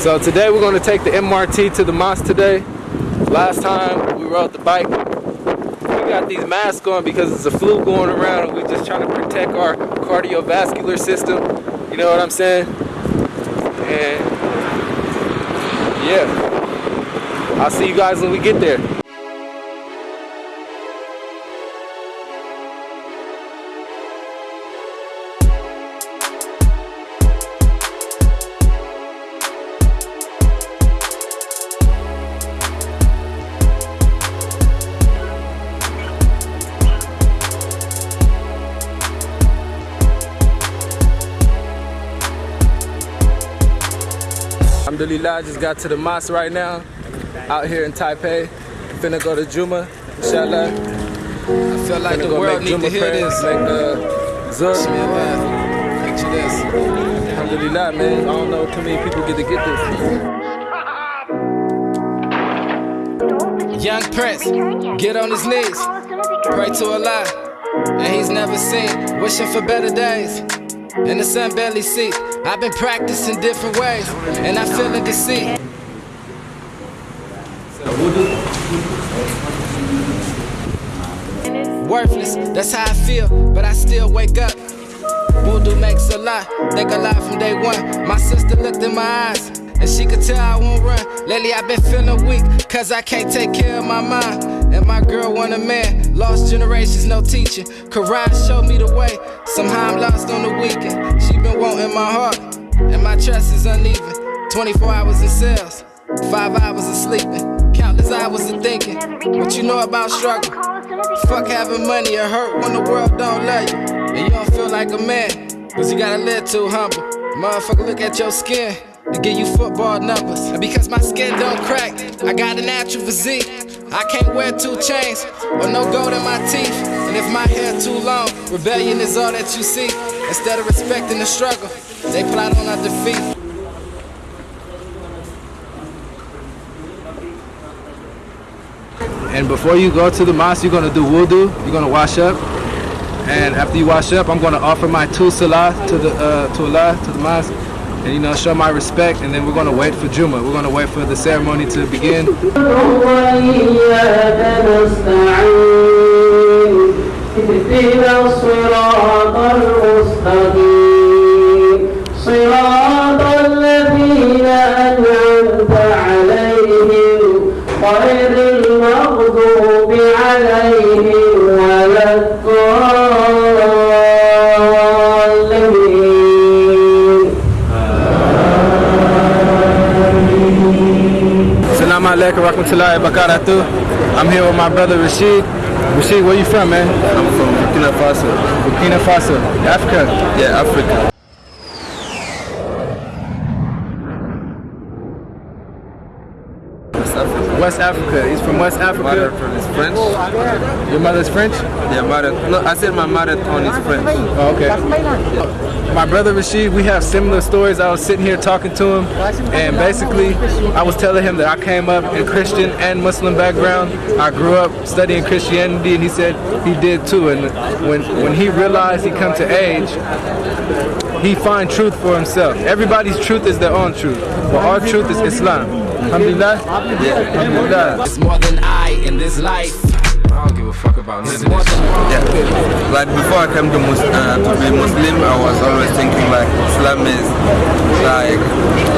So today we're going to take the MRT to the mosque today. Last time we rode the bike, we got these masks on because it's a flu going around and we're just trying to protect our cardiovascular system. You know what I'm saying? And yeah, I'll see you guys when we get there. Alhamdulillah, I just got to the mosque right now. Out here in Taipei. Finna go to Juma, inshallah. I feel like Finna the world need to Juma hear prayer, this. Make the Zur. Bismillah. Picture this. Alhamdulillah, man. I don't know too many people get to get this. Young Prince, get on his knees, pray to Allah, and he's never seen, wishing for better days. In the sun barely see, I've been practicing different ways, and I feel in deceit. Worthless, that's how I feel, but I still wake up. Voodoo makes a lot, think a lot from day one. My sister looked in my eyes, and she could tell I won't run. Lately I've been feeling weak, cause I can't take care of my mind. And my girl want a man, lost generations, no teaching. Quran showed me the way, somehow I'm lost on the weekend. She been wanting my heart, and my trust is uneven. 24 hours in cells, 5 hours of sleeping, countless hours of thinking. What you know about struggle? Fuck having money, it hurt when the world don't love you. And you don't feel like a man, cause you gotta live too humble. Motherfucker, look at your skin to give you football numbers. And because my skin don't crack, I got a natural physique. I can't wear two chains or no gold in my teeth. And if my hair too long, rebellion is all that you see. Instead of respecting the struggle, they plot on our defeat. And before you go to the mosque, you're gonna do wudu. You're gonna wash up. And after you wash up, I'm gonna offer my two salah to the uh, to Allah to the mosque, and you know show my respect. And then we're gonna wait for Juma. We're gonna wait for the ceremony to begin. وإياك نستعين اهدنا الصراط المستقيم صراط الذين أنعمت عليهم غير المغضوب عليهم ولا الضالين alaikum rahmatullahi wa barakatuh. I'm here with my brother Rashid. Rashid, where you from, man? I'm from Burkina Faso. Burkina Faso, Africa. Yeah, Africa. West Africa. He's from West Africa. Marathon is French. Your mother's French? Yeah, marathon. No, I said my marathon is French. Oh, okay. My brother Rashid, we have similar stories. I was sitting here talking to him, and basically, I was telling him that I came up in Christian and Muslim background. I grew up studying Christianity, and he said he did too. And when when he realized he come to age, he find truth for himself. Everybody's truth is their own truth, but our truth is Islam. Alhamdulillah. Yeah. Alhamdulillah. It's more than I in this life. I don't give a fuck about none It's of more this. than Yeah. Like before I came to, Mus- uh, to be Muslim, I was always thinking like Islam is like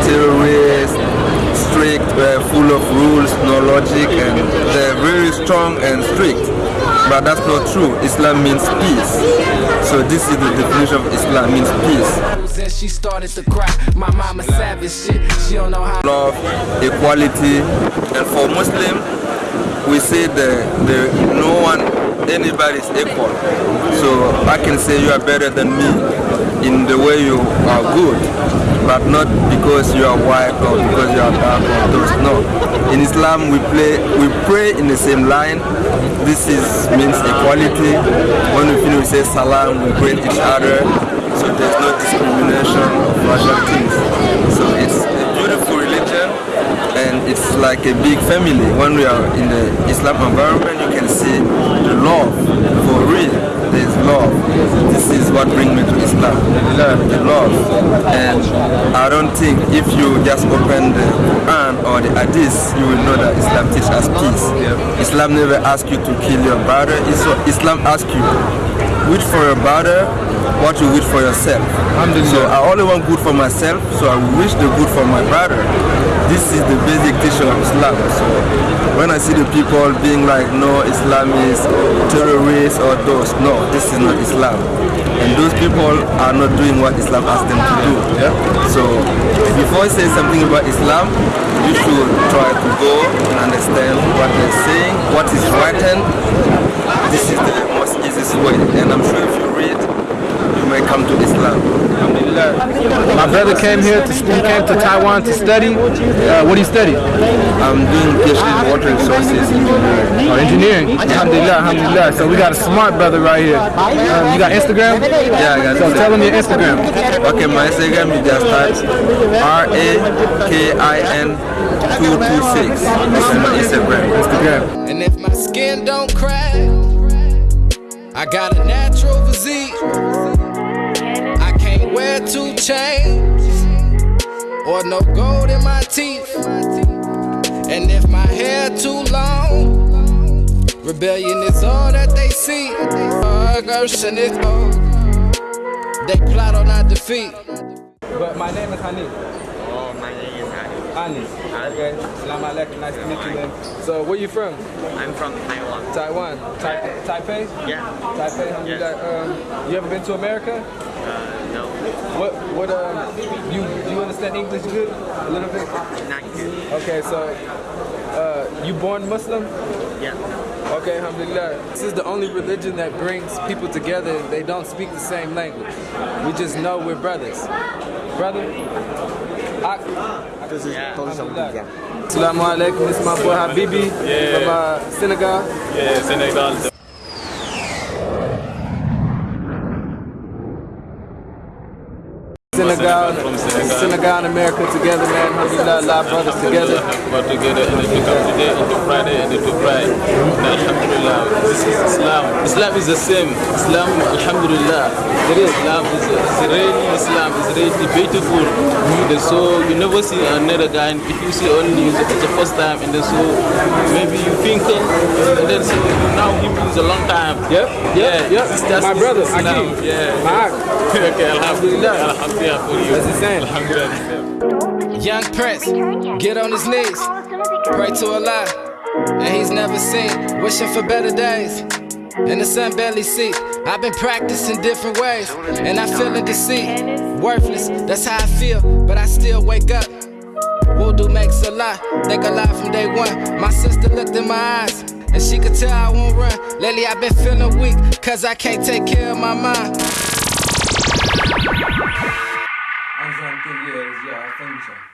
terrorist, strict, uh, full of rules, no logic, and they're very strong and strict. But that's not true. Islam means peace. So this is the definition of Islam means peace. And she started to cry. My mama savage shit. She don't know how. love, equality, and for Muslim, we say that there no one, anybody is equal. So I can say you are better than me in the way you are good, but not because you are white or because you are dark or those. No. In Islam, we play, we pray in the same line. This is means equality. When we finish, we say salam. We greet each other. So there's no discrimination of racial things. So it's a beautiful religion and it's like a big family. When we are in the Islam environment, you can see the love for real. there is love. This is what brings me to Islam. The love. And I don't think if you just open the Quran or the Hadith, you will know that Islam teaches us peace. Islam never asks you to kill your brother. Islam asks you, wish for your brother what you wish for yourself. So I only want good for myself, so I wish the good for my brother. This is the basic teaching of Islam. So when I see the people being like, no, Islam is terrorists or those, no, this is not Islam. And those people are not doing what Islam asks them to do. Yeah? So before I say something about Islam, you should try to go and understand what they're saying, what is written. This is the most easiest way. And I'm sure if you read, you may come to Islam. My brother came here, to, he came to Taiwan to study. Uh, what do you study? I'm doing PhD in water resources engineering. Oh, engineering. Alhamdulillah, alhamdulillah. So we got a smart brother right here. Um, you got Instagram? Yeah, I got So tell him your Instagram. Okay, my Instagram is just type R A K I N 226. This is my Instagram. Instagram. And if my skin don't crack, I got a natural physique. I can't wear two chains or no gold in my teeth. And if my hair too long, rebellion is all that they see. Aggression is all. They plot on our defeat. But my name is Hanif. Oh, my name is Ali. Hanif. Okay. Salam alaikum. Nice to meet you, man. So where you from? I'm from Taiwan. Taiwan. Tai- Taipei? Yeah. Taipei, alhamdulillah. Um, you ever been to America? Uh, no, What, what, um, you, do you understand English good? A little bit? not good. Okay, so, uh, you born Muslim? Yeah. Okay, alhamdulillah. This is the only religion that brings people together. They don't speak the same language. We just know we're brothers. Brother? I, Yeah. alhamdulillah. Assalamu alaikum. This is my boy Habibi from uh, Senegal. Yeah, Senegal. Senegal, Senegal. Senegal and America together, man. Alhamdulillah, a lot of brothers together. But together and to come today into Friday and to pray. Alhamdulillah. This is Islam. Islam is the same. Islam, Alhamdulillah. There is Islam is, really Islam is really beautiful. So you never see another guy. And if you see only it's the first time, and then so maybe you think, uh, and then so now he is a long time. Yep, Yeah, yep. It's My brother, Islam. Akeem. Yeah. My okay, Alhamdulillah. Alhamdulillah you. That's. Young Prince, get on his knees, pray to Allah, and he's never seen, wishing for better days. And the sun barely see. I've been practicing different ways, and I feel in deceit. Worthless, that's how I feel, but I still wake up. Voodoo makes a lie, think a lie from day one. My sister looked in my eyes, and she could tell I won't run. Lately I've been feeling weak, cause I can't take care of my mind. Anzan